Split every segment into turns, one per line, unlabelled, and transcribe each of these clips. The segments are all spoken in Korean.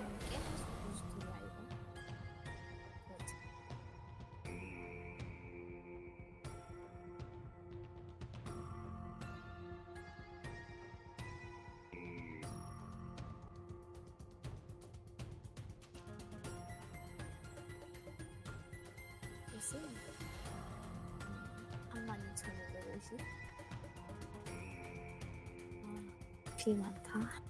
무슨 소리야 이거? 그렇지. 무슨 32,550? 아, 비 많다.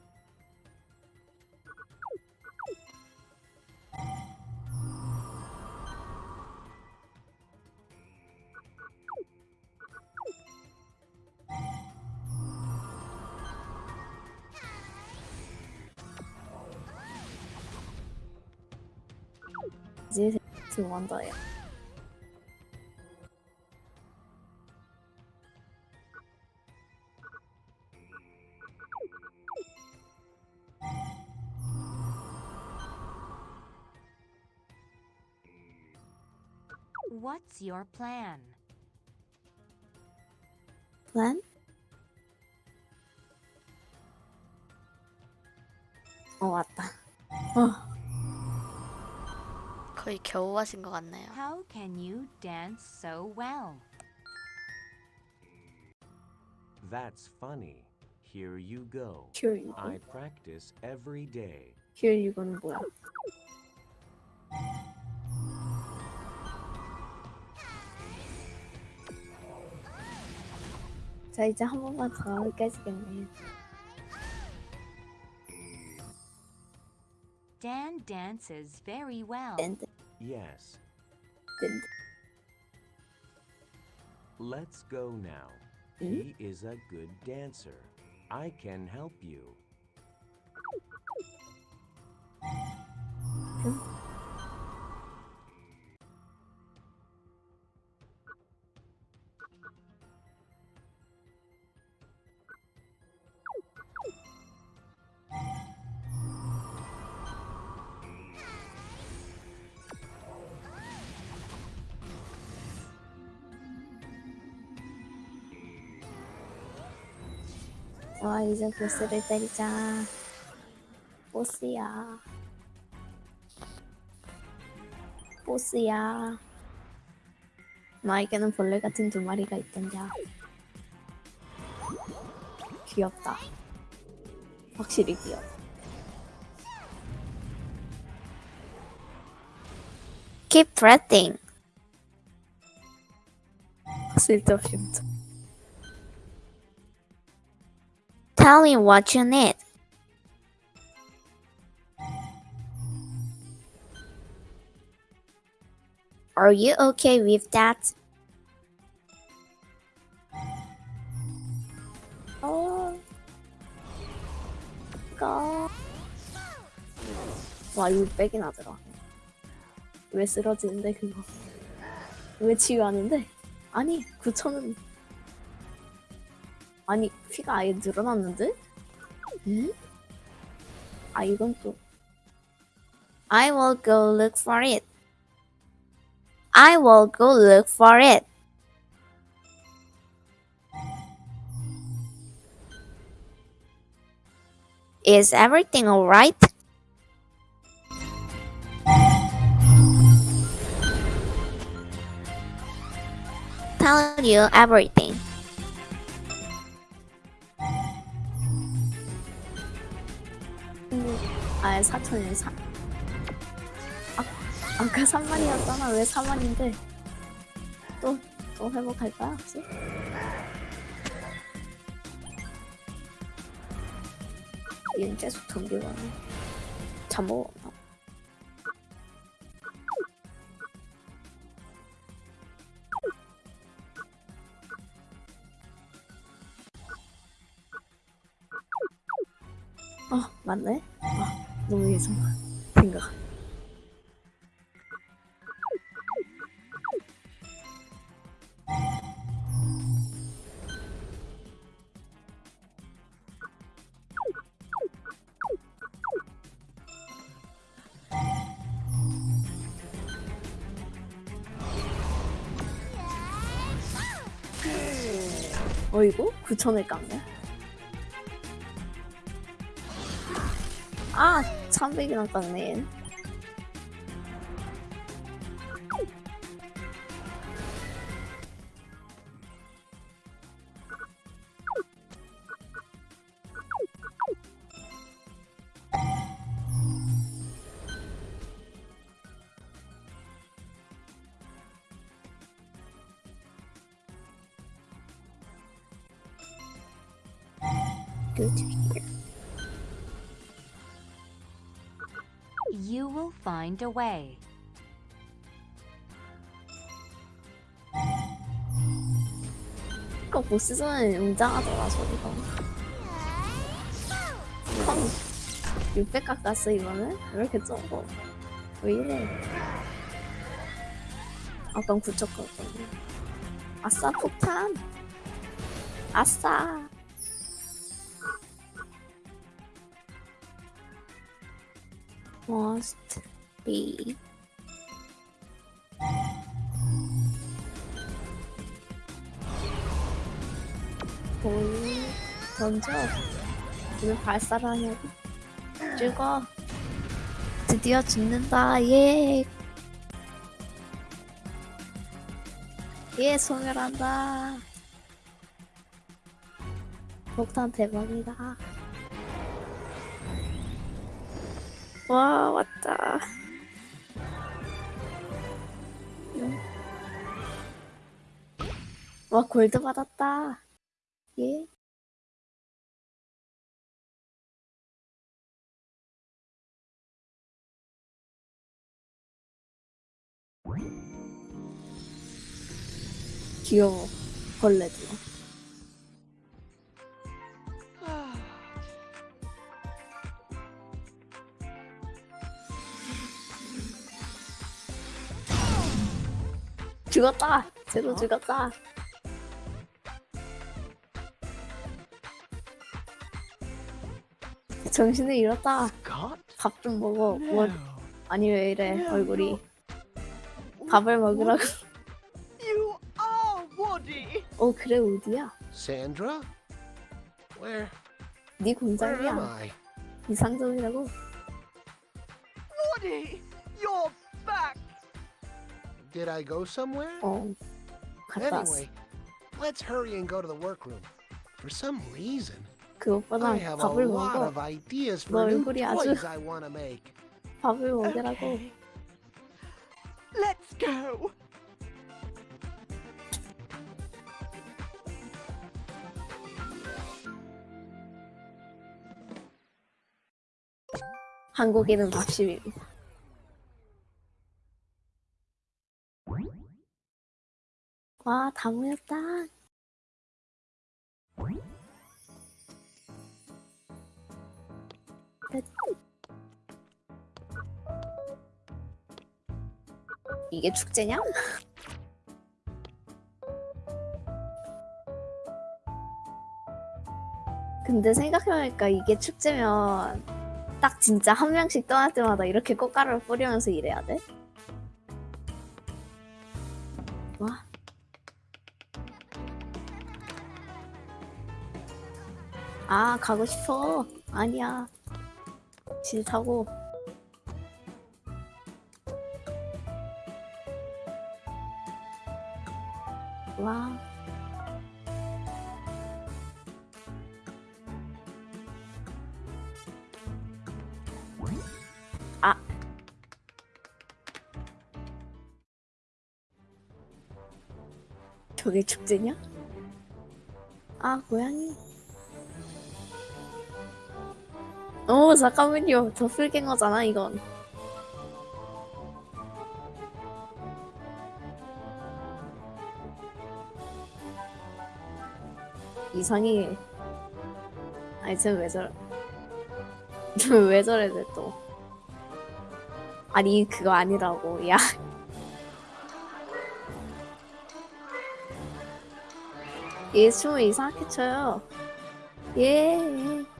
in one day.
What's your plan?
Plan? 終わった。
거의 겨우 하신 것 같네요.
How can you dance so well?
That's funny. Here you go.
here you go.
I practice every day.
here you go는 뭐야? 자 이제 한 번만 더 깨지겠네.
Dan dances very well.
Yes. Let's go now. Mm. He is a good dancer. I can help you.
Hmm? 이제 보스를 때리자. 보스야. 보스야. 나에게는 벌레 같은 두 마리가 있던자. 귀엽다. 확실히 귀여워. Keep pressing. 쓸데없이 엄 Tell me what you need. Are you okay with that? Oh. God. 와, 600이나 들어. 왜 쓰러지는데, 그거? 왜 치유하는데? 아니, 9천은. 아니, 피가 아예 늘어났는데? 응? 아, 이건 또. I will go look for it. I will go look for it. Is everything alright? Tell you everything. 아, 4천이네, 4. 아, 아까 3만이었잖아. 왜 4만인데? 또, 또 회복할 거야, 혹시? 얘는 계속 전기가 잠먹었나? 아, 맞네? 너무 예상 생각 어이구? 9천을 깠네 300이나 깎네 Go
Will find a way.
이거 보스전은 웅장하더라 소리가 펑. 600 깎았어 이거는? 왜 이렇게 적어? 왜 이래? 아까 9천 깎았네 아싸 폭탄. 아싸 must be. 볼 던져. 왜 발사를 하냐고 죽어. 드디어 죽는다. 예. 예 소멸한다. 폭탄 대박이다 와 왔다. 응. 와 골드 받았다. 예. 귀여워. 벌레도 죽었다 쟤도 죽었다 정신을 잃었다? 밥 좀 먹어 뭐. 아니 왜 이래 얼굴이 밥을 먹으라고
You are Woody!
어 그래 우디야
Sandra? Where
네
I?
이상적이라고
Woody! You're back!
Did I go somewhere?
어 갔다 왔어
Anyway, let's hurry and go to the workroom. For some reason,
그것보다
I have a
밥을
lot
먹어
of ideas
너
for new
얼굴이 아주-
toys I want to make.
밥을 먹으라고
Okay. Let's go!
한국인은 밥심입니 와 다 모였다 끝. 이게 축제냐? 근데 생각해보니까 이게 축제면 딱 진짜 한 명씩 떠날 때마다 이렇게 꽃가루를 뿌리면서 일해야 돼? 아, 가고 싶어. 아니야. 싫다고. 와. 아. 저게 축제냐? 아, 고양이. 오, 잠깐만요. 도플갱어잖아, 이건. 이상해. 아니, 쟤왜 저래. 왜 저래, 쟤 또. 아니, 그거 아니라고. 야. 얘 춤을 이상하게 춰요. 예.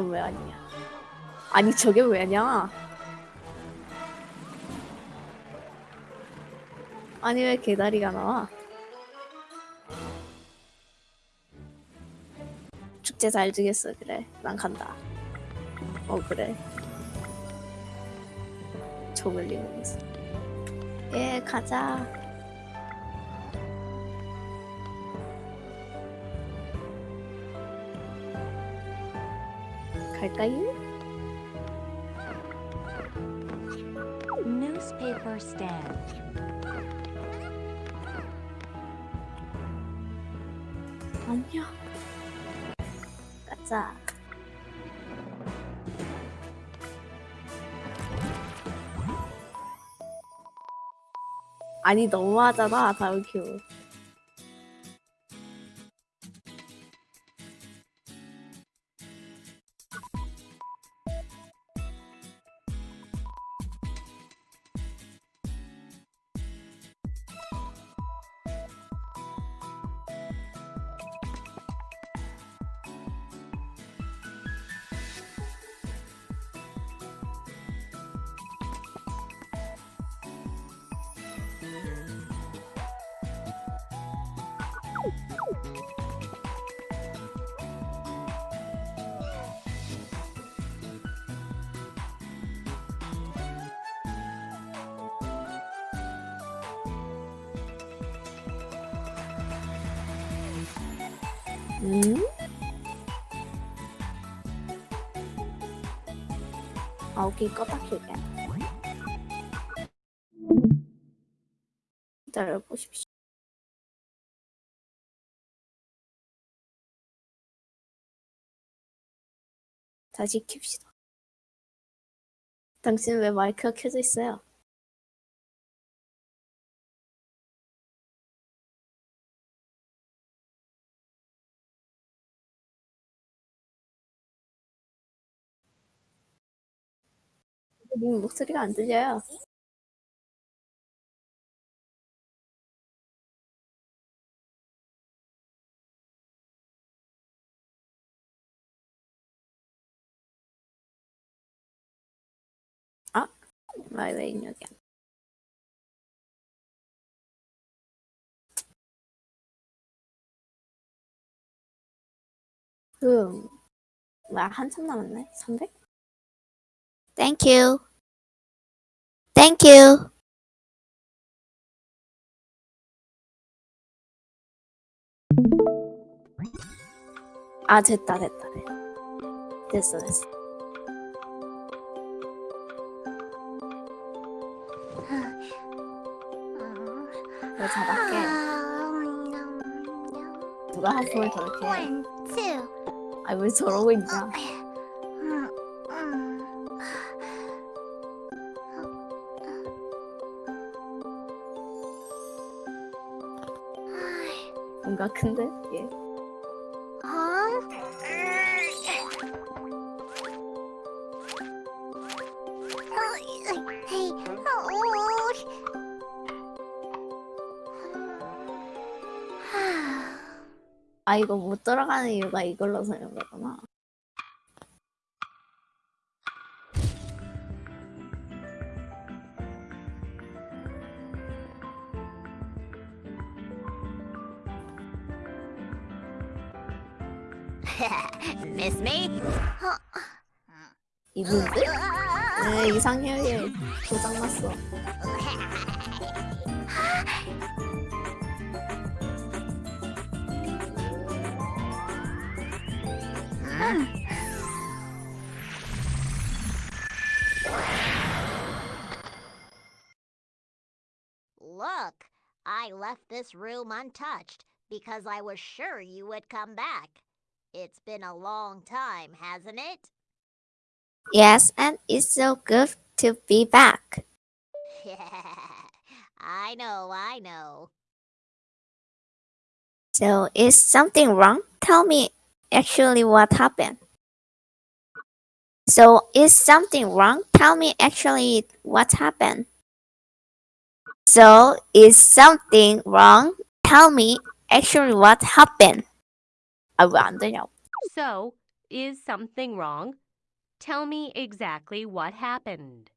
너왜 아니냐? 아니 저게 왜냐? 아니 왜 개다리가 나와? 축제 잘 주겠어 그래 난 간다 어 그래 저글링 있어 예 가자 갈까요?
Newspaper stand.
안녕 가자 아니 너무하잖아 다운큐 Mm-hmm. Ok, có bắt được ạ. 기다려보십시오 다시 킵시다 당신 왜 마이크가 켜져 있어요? 님 목소리가 안 들려요. 아, 마이웨이 입력이야. 음, 와 한참 남았네. 300? Thank you. Thank you. 아 됐다 됐다. 됐어 됐어. 누가 하품을 저렇게
two.
아왜 저러고 있냐?
Mm, mm.
뭔가 큰데? 예. 아 이거 못 들어가는 이유가 이걸로 거구나.
Miss me?
이분들? 네 이상형이 고장났어.
Look, I left this room untouched because I was sure you would come back. It's been a long time, hasn't it?
Yes, and it's so good to be back.
I know, I know.
So is something wrong? Tell me actually what happened. So is something wrong? Tell me actually what happened. So is something wrong? Tell me actually what happened. I want to know.
So is something wrong? Tell me exactly what happened.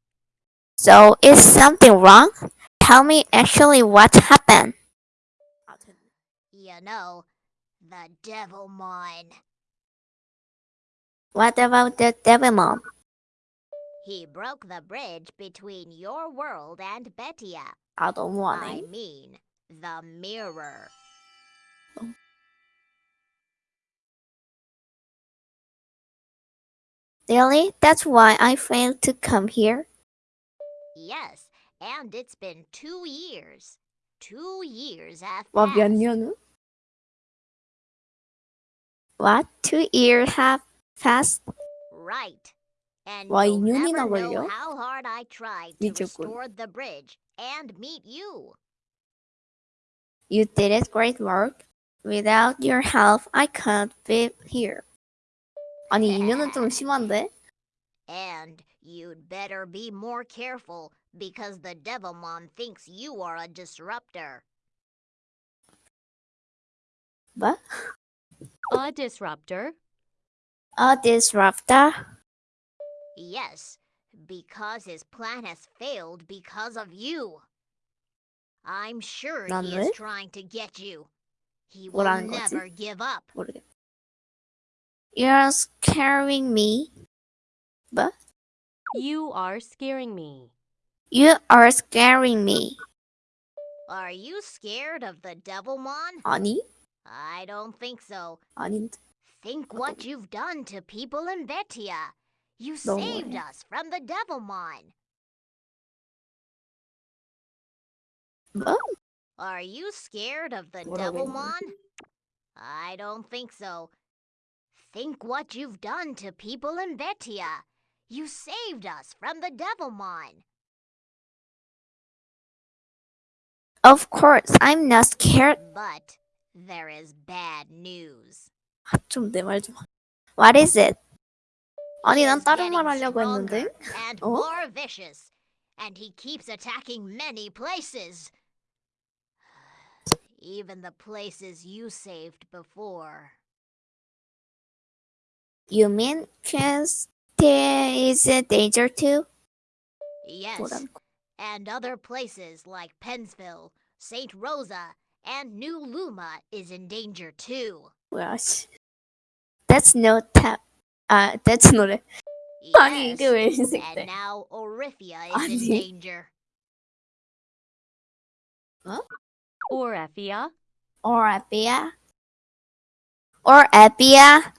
So is something wrong? Tell me actually what happened.
You know, the devil mine.
What about the devil mom?
He broke the bridge between your world and Betia.
I don't want
I it. mean, the mirror.
Really? That's why I failed to come here?
Yes, and it's been two years. Two years
after. What? Two years have passed?
Right. And
와,
you'll
2년이나
never know
걸려?
how hard I tried to
미쳤군.
restore the bridge and meet you.
You did it great work. Without your help, I couldn't be here. 아니, 2년은 좀 심한데?
And you'd better be more careful because the Devilmon thinks you are a disruptor.
뭐?
A disruptor?
A disruptor?
Yes, because his plan has failed because of you. I'm sure he is trying to get you. He will never give up.
You're scaring me. But?
You are scaring me.
You are scaring me.
Are you scared of the Devilmon?
아니.
I don't think so.
아닌데.
Think what you've done to people in Betia. You
No
saved
way.
us from the Devilmon.
뭐?
Are you scared of the
뭐라고
Devilmon? I don't think so. Think what you've done to people in Betia. You saved us from the Devilmon.
Of course, I'm not scared.
But there is bad news.
아, 좀 내 말 좀. What is it? 아니,
He
난
is
다른 말
getting
하려고 했는데.
stronger and
어?
more vicious, and he keeps attacking many places. Even the places you saved before.
You mean Chance is a danger too?
Yes,
뭐라는 거?
and other places like Pensville, St. Rosa, and New Luma is in danger too.
Well, That's no tap. Uh, that's not a.
Yes, and now Orifia is in danger.
Huh? Orifia. Orifia. Orifia.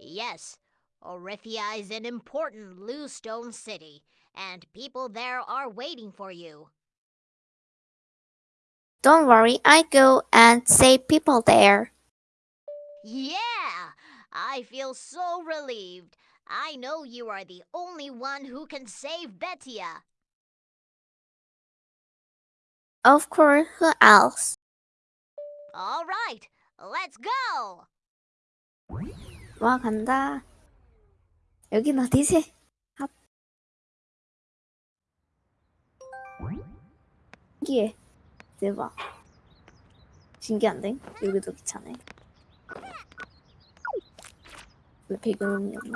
Yes, Orifia is an important Bluestone city, and people there are waiting for you.
Don't worry, I go and save people there.
Yeah! I feel so relieved. I know you are the only one who can save Betia.
Of course, who else?
All right, let's go!
와, 간다. 여긴 어디지? 아. 신기해. 대박. 신기한데? 여기도 귀찮네. 왜 배경음이 없냐?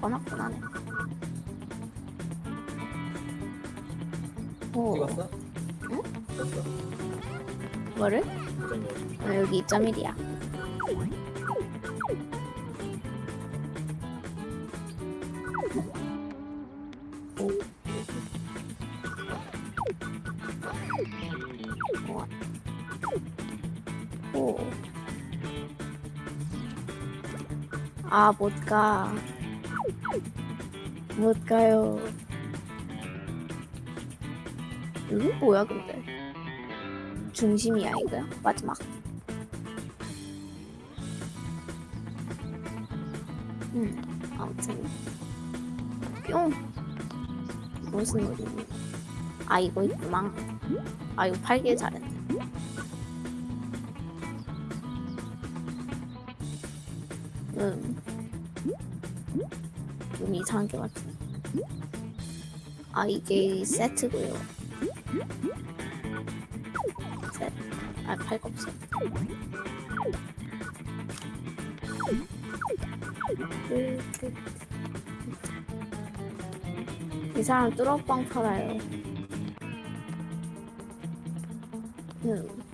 꺼놨구나네. 오,
찍었어?
응?
찍었어.
뭐를? 아, 여기 2.1이야. 아, 못 가. 못 가요. 여기 뭐야, 근데? 중심이야, 이거? 마지막. 음, 아무튼 뿅 무슨 노리니? 아 이거 있구나. 아 이거 팔길 잘 음, 좀 이상한 게 맞지? 아 이게 세트고요. 셋. 아팔거 없어. 이 사람 뚜러빵 팔아요. 음.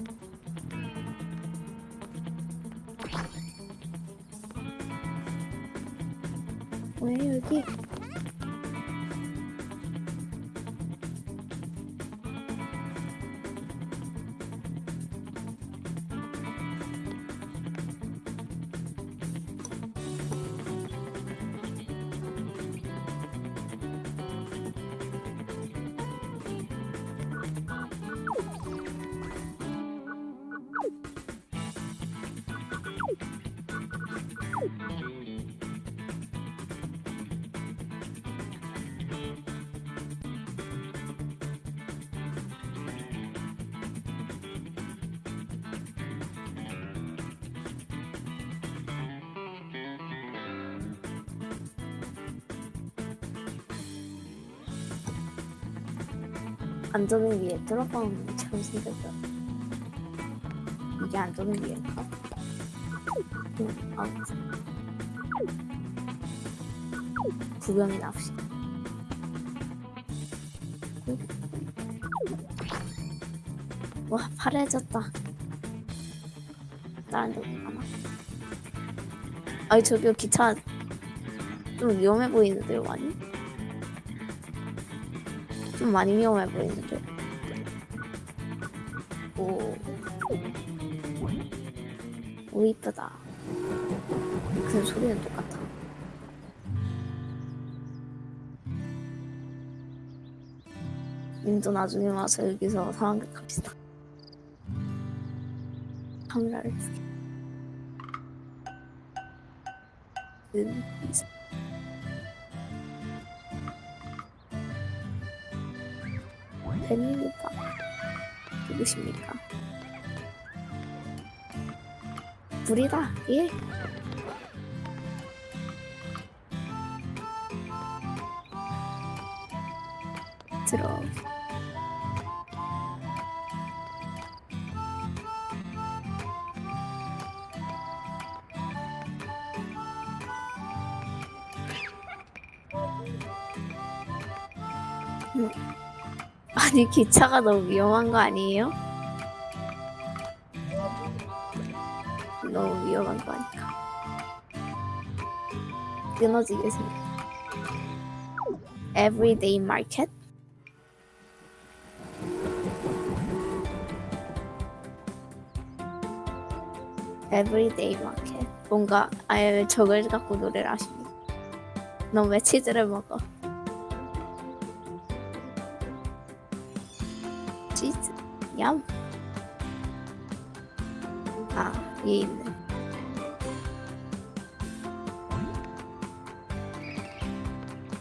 안전을 위해 뚜러빵처럼 생겼어. 이게 안전을 위해인가? 응, 아무튼. 구경이 납시다. 와, 파래졌다. 데로 가나? 아니, 저기 기차 좀 위험해 보이는데요, 많이? 좀 많이 위험해 보이는데. 오. 오, 이쁘다. 그 소리는 똑같아. 님도 나중에 와서 여기서 상황극 합시다. 카메라를 켜게. 음, 팬입니까? 누구십니까? 불이다, 예? 아니 기차가 너무 위험한 거 아니에요? 너무 위험한 거 아닐까? 끊어지게 생겼. Everyday Market? Everyday. 뭔가 아예 저걸 갖고 노래를 하십니다. 넌 왜 치즈를 먹어? 얌. 아, 얘 있네.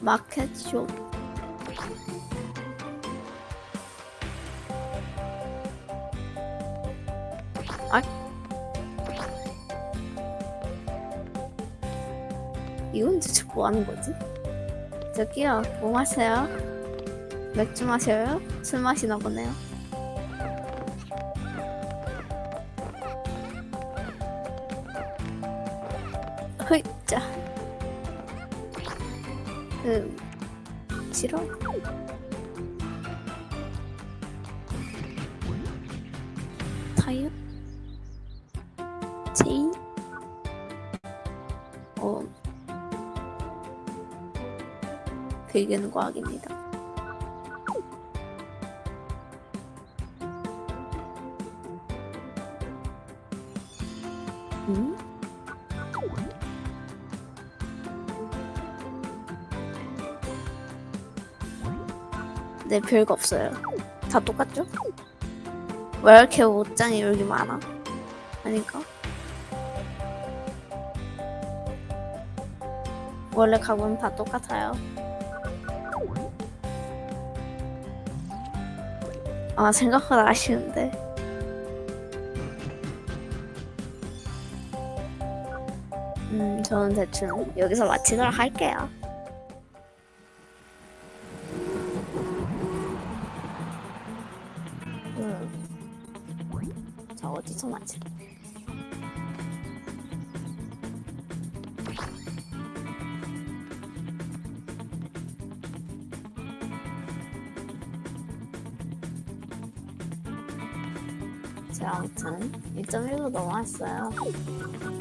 마켓쇼. 아. 이건 도대체 뭐 하는 거지? 저기요, 뭐 마셔요? 맥주 마셔요? 술 마시나 보네요. 음, 싫어? 타이어? 체인? 어, 베개는 과학입니다. 네, 별거 없어요. 다 똑같죠? 왜 이렇게 옷장이 여기 많아? 아닌가? 원래 가구는 다 똑같아요. 아, 생각보다 아쉬운데. 음, 저는 대충 여기서 마치도록 할게요. 1.1로 넘어왔어요.